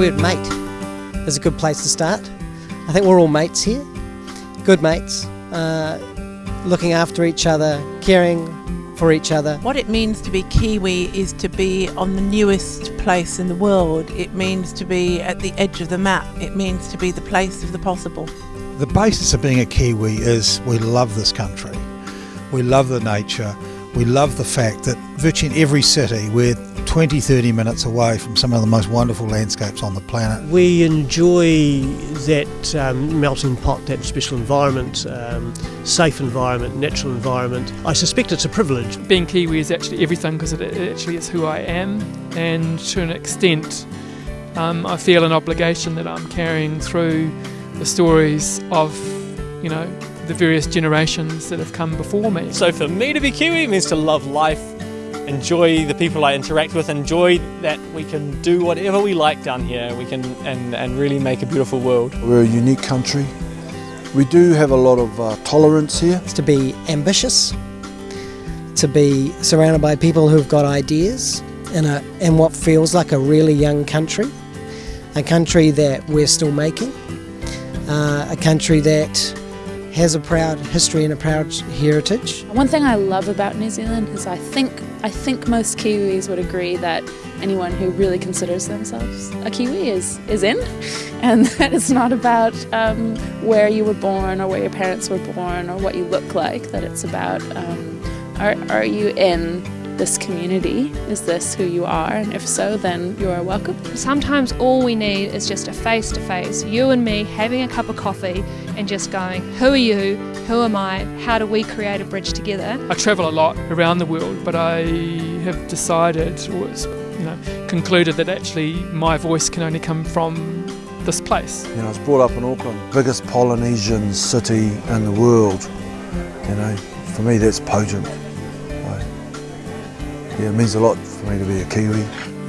word mate is a good place to start. I think we're all mates here, good mates, uh, looking after each other, caring for each other. What it means to be Kiwi is to be on the newest place in the world. It means to be at the edge of the map. It means to be the place of the possible. The basis of being a Kiwi is we love this country. We love the nature. We love the fact that virtually in every city we're 20, 30 minutes away from some of the most wonderful landscapes on the planet. We enjoy that um, melting pot, that special environment, um, safe environment, natural environment. I suspect it's a privilege. Being Kiwi is actually everything because it actually is who I am, and to an extent, um, I feel an obligation that I'm carrying through the stories of, you know, the various generations that have come before me. So for me to be Kiwi means to love life, enjoy the people I interact with, enjoy that we can do whatever we like down here. We can and, and really make a beautiful world. We're a unique country. We do have a lot of uh, tolerance here. It's to be ambitious, to be surrounded by people who've got ideas in, a, in what feels like a really young country, a country that we're still making, uh, a country that has a proud history and a proud heritage. One thing I love about New Zealand is I think I think most Kiwis would agree that anyone who really considers themselves a Kiwi is is in, and that it's not about um, where you were born or where your parents were born or what you look like. That it's about um, are are you in this community? Is this who you are? And if so, then you are welcome. Sometimes all we need is just a face to face, you and me having a cup of coffee and just going, Who are you? Who am I? How do we create a bridge together? I travel a lot around the world, but I have decided, or you know, concluded that actually my voice can only come from this place. You know, I was brought up in Auckland, biggest Polynesian city in the world. You know, for me that's potent. Yeah, it means a lot for me to be a Kiwi.